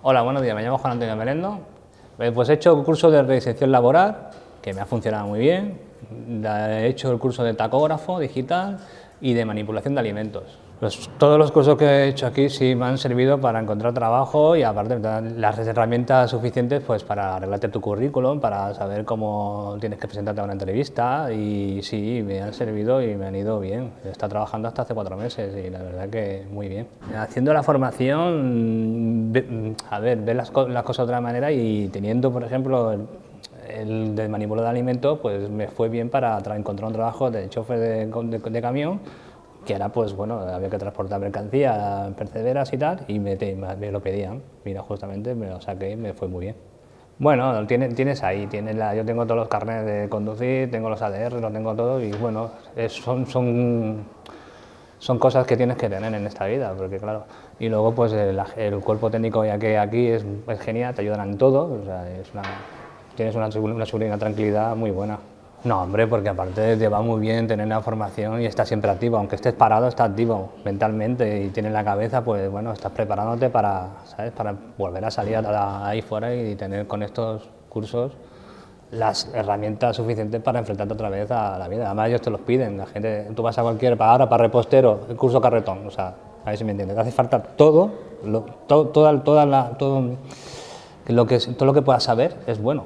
Hola, buenos días, me llamo Juan Antonio Melendo. Eh, pues he hecho un curso de reinserción laboral, que me ha funcionado muy bien. He hecho el curso de tacógrafo digital y de manipulación de alimentos. Pues todos los cursos que he hecho aquí sí me han servido para encontrar trabajo y aparte las herramientas suficientes pues para arreglarte tu currículum, para saber cómo tienes que presentarte a una entrevista y sí, me han servido y me han ido bien. He estado trabajando hasta hace cuatro meses y la verdad que muy bien. Haciendo la formación, a ver, ver las, cosas de otra manera y teniendo, por ejemplo, el, de manipulador de alimentos, pues me fue bien para encontrar un trabajo de chofer de camión que era pues bueno, había que transportar mercancía, percederas y tal, y me, me, lo pedían. Mira, justamente me lo saqué y me fue muy bien. Bueno, tienes, tienes ahí, tienes la, yo tengo todos los carnets de conducir, tengo los ADR, lo tengo todo y bueno, son, son, son cosas que tienes que tener en esta vida, porque claro, y luego pues el, cuerpo técnico ya que aquí es, genial, te ayudan en todo, tienes una, una seguridad, una tranquilidad muy buena. No, hombre, porque aparte te va muy bien tener la formación y estás siempre activo, aunque estés parado, estás activo mentalmente y tienes la cabeza, pues bueno, estás preparándote para, ¿sabes? para volver a salir ahí fuera y tener con estos cursos las herramientas suficientes para enfrentarte otra vez a la vida. Además ellos te los piden, la gente, tú vas a cualquier, para ahora para repostero, el curso carretón, o sea, a ver si me entiendes, hace falta todo, lo, toda, toda la, todo, lo que, todo lo que puedas saber es bueno.